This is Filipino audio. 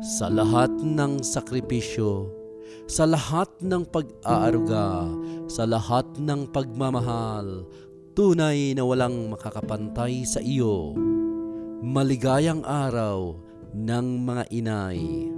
Sa lahat ng sakripisyo, sa lahat ng pag-aaruga, sa lahat ng pagmamahal, tunay na walang makakapantay sa iyo. Maligayang araw ng mga inay.